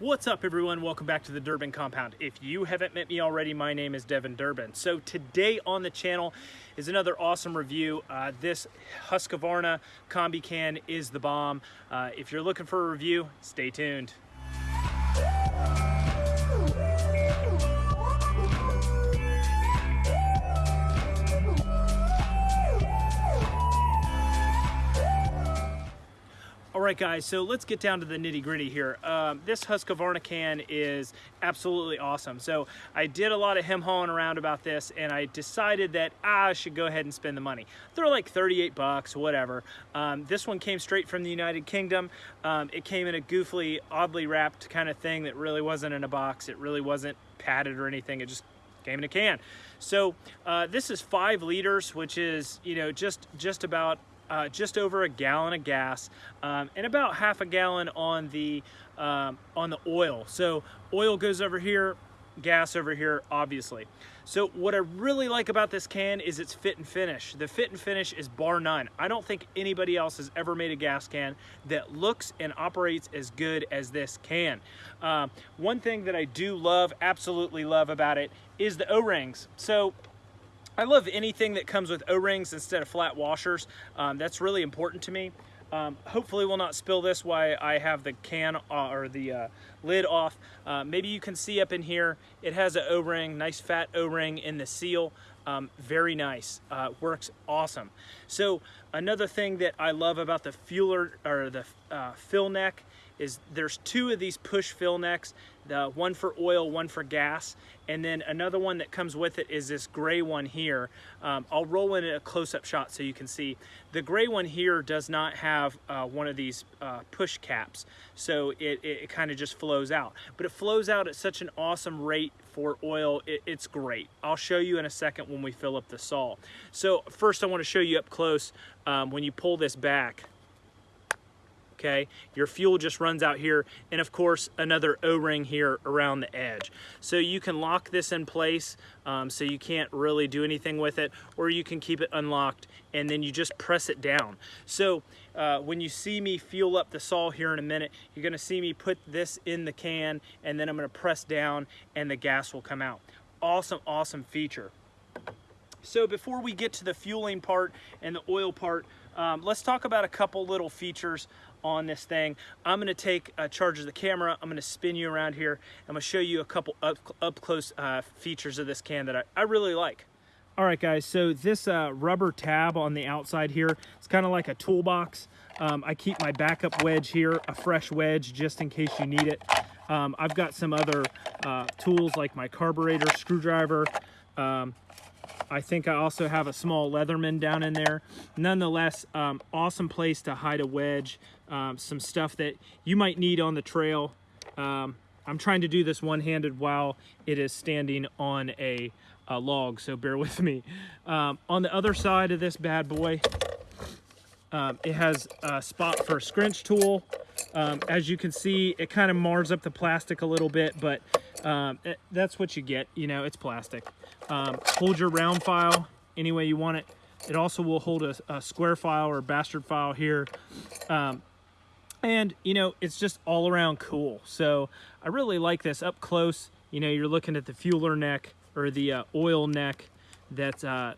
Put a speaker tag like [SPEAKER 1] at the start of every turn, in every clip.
[SPEAKER 1] What's up everyone? Welcome back to the Durbin Compound. If you haven't met me already, my name is Devin Durbin. So today on the channel is another awesome review. Uh, this Husqvarna Combi Can is the bomb. Uh, if you're looking for a review, stay tuned. All right, guys, so let's get down to the nitty gritty here. Um, this Husqvarna can is absolutely awesome. So I did a lot of hem hawing around about this and I decided that I should go ahead and spend the money. They're like 38 bucks, whatever. Um, this one came straight from the United Kingdom. Um, it came in a goofily, oddly wrapped kind of thing that really wasn't in a box. It really wasn't padded or anything. It just came in a can. So uh, this is five liters, which is, you know, just, just about uh, just over a gallon of gas um, and about half a gallon on the um, on the oil. So oil goes over here, gas over here, obviously. So what I really like about this can is its fit and finish. The fit and finish is bar none. I don't think anybody else has ever made a gas can that looks and operates as good as this can. Uh, one thing that I do love, absolutely love about it, is the O-rings. So I love anything that comes with O-rings instead of flat washers. Um, that's really important to me. Um, hopefully we'll not spill this while I have the can uh, or the uh, lid off. Uh, maybe you can see up in here, it has an O-ring, nice fat O-ring in the seal. Um, very nice, uh, works awesome. So another thing that I love about the fueler or the uh, fill neck is there's two of these push fill necks, the one for oil, one for gas, and then another one that comes with it is this gray one here. Um, I'll roll in a close-up shot so you can see. The gray one here does not have uh, one of these uh, push caps, so it, it, kind of just flows out. But it flows out at such an awesome rate for oil, it, it's great. I'll show you in a second when we fill up the saw. So first I want to show you up close um, when you pull this back okay? Your fuel just runs out here, and of course, another O-ring here around the edge. So you can lock this in place um, so you can't really do anything with it, or you can keep it unlocked, and then you just press it down. So uh, when you see me fuel up the saw here in a minute, you're gonna see me put this in the can, and then I'm gonna press down, and the gas will come out. Awesome, awesome feature. So before we get to the fueling part and the oil part, um, let's talk about a couple little features on this thing. I'm gonna take a charge of the camera, I'm gonna spin you around here, I'm gonna show you a couple up, up close uh, features of this can that I, I really like. All right guys, so this uh, rubber tab on the outside here, it's kind of like a toolbox. Um, I keep my backup wedge here, a fresh wedge just in case you need it. Um, I've got some other uh, tools like my carburetor, screwdriver, um, I think I also have a small Leatherman down in there. Nonetheless, um, awesome place to hide a wedge, um, some stuff that you might need on the trail. Um, I'm trying to do this one-handed while it is standing on a, a, log, so bear with me. Um, on the other side of this bad boy, um, it has a spot for a scrench tool. Um, as you can see, it kind of mars up the plastic a little bit, but um, it, that's what you get. You know, it's plastic. Um, hold your round file any way you want it. It also will hold a, a square file or bastard file here. Um, and, you know, it's just all around cool. So I really like this up close. You know, you're looking at the fueler neck or the uh, oil neck that uh,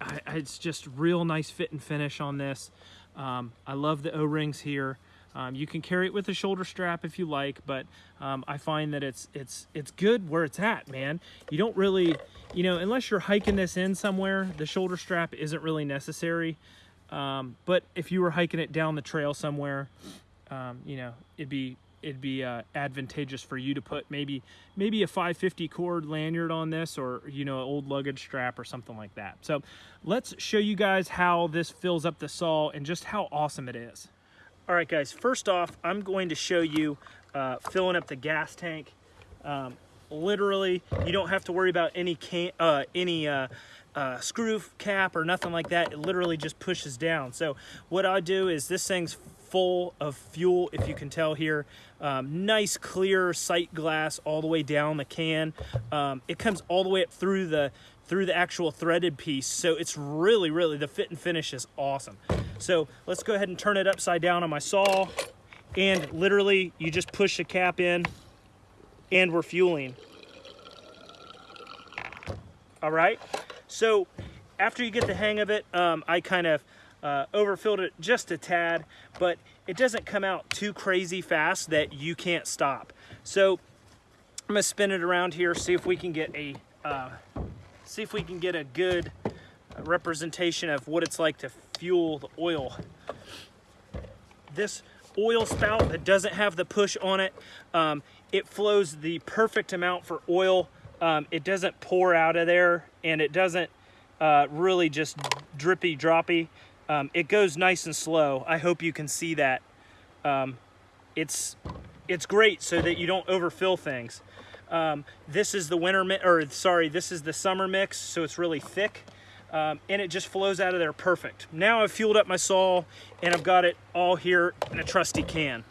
[SPEAKER 1] I, it's just real nice fit and finish on this. Um, I love the O-rings here. Um, you can carry it with a shoulder strap if you like, but um, I find that it's it's it's good where it's at, man. You don't really, you know, unless you're hiking this in somewhere, the shoulder strap isn't really necessary. Um, but if you were hiking it down the trail somewhere, um, you know, it'd be it'd be uh, advantageous for you to put maybe maybe a 550 cord lanyard on this or you know an old luggage strap or something like that so let's show you guys how this fills up the saw and just how awesome it is all right guys first off i'm going to show you uh, filling up the gas tank. Um, literally you don't have to worry about any can uh, any uh, uh, screw cap or nothing like that. It literally just pushes down. So what I do is this thing's full of fuel if you can tell here. Um, nice clear sight glass all the way down the can. Um, it comes all the way up through the through the actual threaded piece so it's really really the fit and finish is awesome. So let's go ahead and turn it upside down on my saw and literally you just push the cap in and we're fueling. All right, so after you get the hang of it, um, I kind of uh, overfilled it just a tad, but it doesn't come out too crazy fast that you can't stop. So I'm gonna spin it around here, see if we can get a, uh, see if we can get a good representation of what it's like to fuel the oil. This oil spout that doesn't have the push on it, um, it flows the perfect amount for oil. Um, it doesn't pour out of there and it doesn't uh, really just drippy droppy. Um, it goes nice and slow. I hope you can see that. Um, it's, it's great so that you don't overfill things. Um, this is the winter, or sorry, this is the summer mix, so it's really thick. Um, and it just flows out of there perfect. Now I've fueled up my saw and I've got it all here in a trusty can.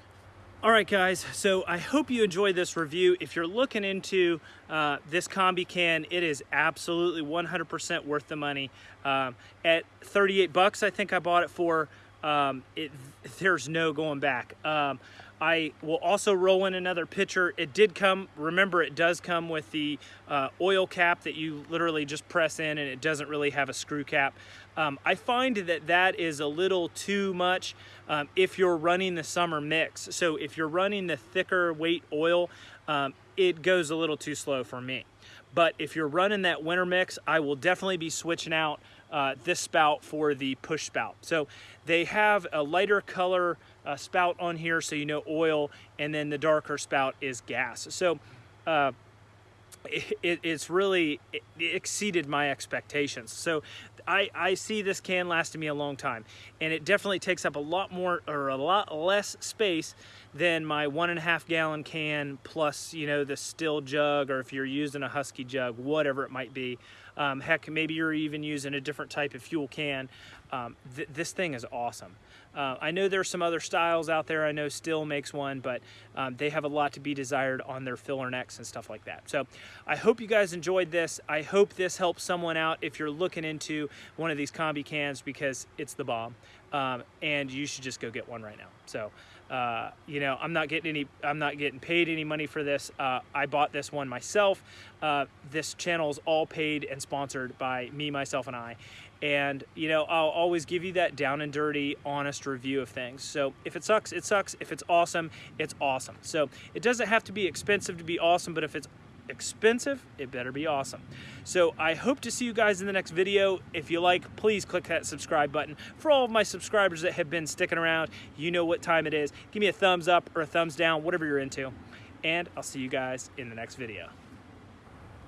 [SPEAKER 1] All right, guys, so I hope you enjoyed this review. If you're looking into uh, this combi can, it is absolutely 100% worth the money. Um, at 38 bucks, I think I bought it for, um, it, there's no going back. Um, I will also roll in another pitcher. It did come, remember it does come with the uh, oil cap that you literally just press in and it doesn't really have a screw cap. Um, I find that that is a little too much um, if you're running the summer mix. So if you're running the thicker weight oil, um, it goes a little too slow for me. But if you're running that winter mix, I will definitely be switching out uh, this spout for the push spout. So they have a lighter color uh, spout on here so you know oil and then the darker spout is gas. So uh, it, it's really it exceeded my expectations. So I, I see this can lasting me a long time and it definitely takes up a lot more or a lot less space than my one and a half gallon can plus you know the Stihl jug or if you're using a husky jug whatever it might be um, heck maybe you're even using a different type of fuel can um, th this thing is awesome uh, I know there's some other styles out there. I know Stihl makes one, but um, they have a lot to be desired on their filler necks and stuff like that. So I hope you guys enjoyed this. I hope this helps someone out if you're looking into one of these combi cans because it's the bomb. Um, and you should just go get one right now. So, uh, you know, I'm not getting any, I'm not getting paid any money for this. Uh, I bought this one myself. Uh, this channel is all paid and sponsored by me, myself, and I. And, you know, I'll always give you that down and dirty, honest review of things. So if it sucks, it sucks. If it's awesome, it's awesome. So it doesn't have to be expensive to be awesome, but if it's expensive, it better be awesome. So I hope to see you guys in the next video. If you like, please click that subscribe button. For all of my subscribers that have been sticking around, you know what time it is. Give me a thumbs up or a thumbs down, whatever you're into. And I'll see you guys in the next video.